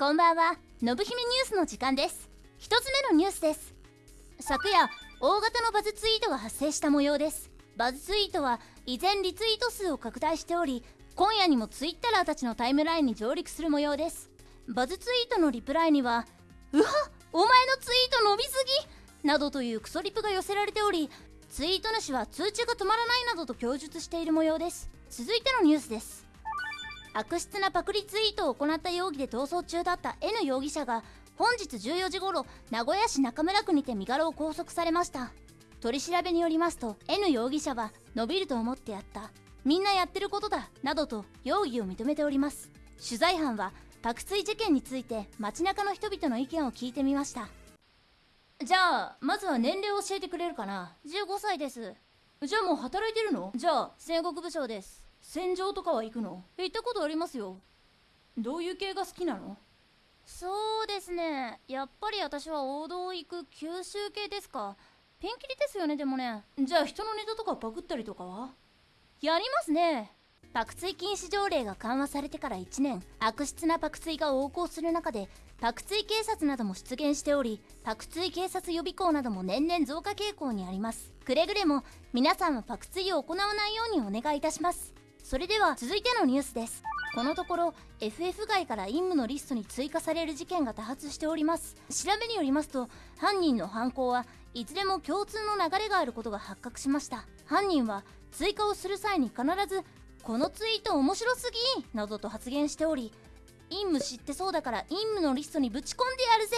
こんばんは。のぶ姫ニュースの時間です。一つ目のニュースです。昨夜大型のバズツイートが発生した模様です。バズツイートは依然リツイート数を拡大しており今夜にもツイッターたちのタイムラインに上陸する模様です。バズツイートのリプライにはうわお前のツイート伸びすぎ！などというクソリプが寄せられておりツイート主は通知が止まらないなどと供述している模様です。続いてのニュースです。悪質なパクリツイートを行った容疑で逃走中だった N 容疑者が本日14時頃名古屋市中村区にて身柄を拘束されました。取り調べによりますと N 容疑者は伸びると思ってやった。みんなやってることだなどと容疑を認めております。取材班はパクツイ事件について街中の人々の意見を聞いてみました。じゃあまずは年齢を教えてくれるかな。15歳です。じゃあもう働いてるの？じゃあ戦国武将です。戦場とかは行くの？行ったことありますよ。どういう系が好きなの？そうですね。やっぱり私は王道行く九州系ですか。ピンキリですよねでもね。じゃあ人のネタとかパクったりとかは？やりますね。パクツイ禁止条例が緩和されてから1年。悪質なパクツイが横行する中でパクツイ警察なども出現しておりパクツイ警察予備校なども年々増加傾向にあります。くれぐれも皆さんはパクツイを行わないようにお願いいたしますそれでは続いてのニュースです。このところ FF 外から任務のリストに追加される事件が多発しております。調べによりますと犯人の犯行はいずれも共通の流れがあることが発覚しました。犯人は追加をする際に必ずこのツイート面白すぎなどと発言しており任務知ってそうだから任務のリストにぶち込んでやるぜ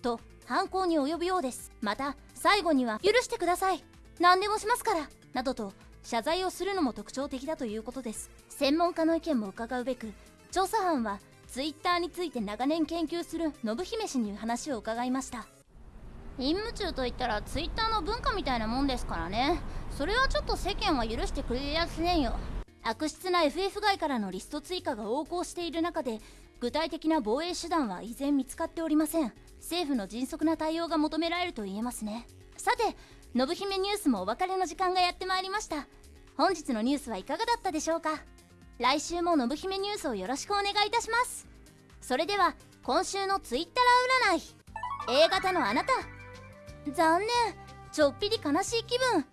と犯行に及ぶようです。また最後には許してください。何でもしますからなどと謝罪をするのも特徴的だということです。専門家の意見も伺うべく調査班は Twitter について長年研究する信姫氏に話を伺いました。任務中といったら Twitter の文化みたいなもんですからね。それはちょっと世間は許してくれやせねんよ。悪質な FF 外からのリスト追加が横行している中で具体的な防衛手段は依然見つかっておりません。政府の迅速な対応が求められると言えますね。さて信姫ニュースもお別れの時間がやってまいりました。本日のニュースはいかがだったでしょうか？来週も信姫ニュースをよろしくお願いいたします。それでは今週のツイッター占い。A 型のあなた。残念。ちょっぴり悲しい気分。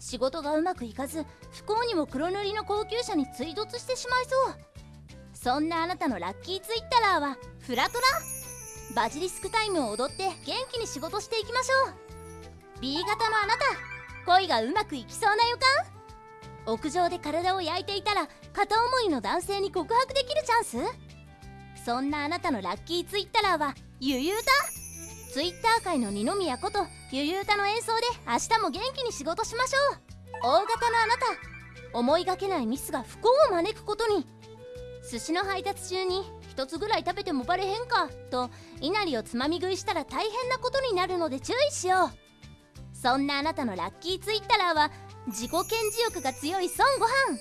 仕事がうまくいかず不幸にも黒塗りの高級車に追突してしまいそう。そんなあなたのラッキーツイッターはフラトラ。バジリスクタイムを踊って元気に仕事していきましょう。B 型のあなた。恋がうまくいきそうな予感？屋上で体を焼いていたら片思いの男性に告白できるチャンス？そんなあなたのラッキーツイッターはゆゆうたツイッター界の二宮ことゆゆうたの演奏で明日も元気に仕事しましょう大型のあなた。思いがけないミスが不幸を招くことに。寿司の配達中に一つぐらい食べてもバレへんかと稲荷をつまみ食いしたら大変なことになるので注意しよう。そんなあなたのラッキーツイッターは自己顕示欲が強い孫悟飯。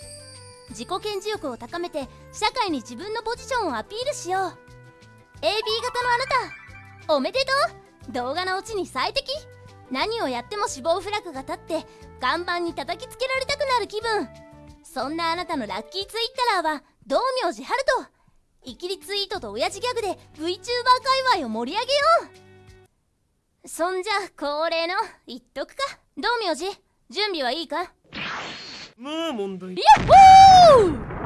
自己顕示欲を高めて社会に自分のポジションをアピールしよう。AB 型のあなたおめでとう。動画のオチに最適。何をやっても死亡フラグが立って岩盤に叩きつけられたくなる気分。そんなあなたのラッキーツイッターは道明寺春人。イキリツイートと親父ギャグで VTuber 界隈を盛り上げよう。そんじゃ恒例の言っとくか。道明寺準備はいいか？まあ問題。ヤッホー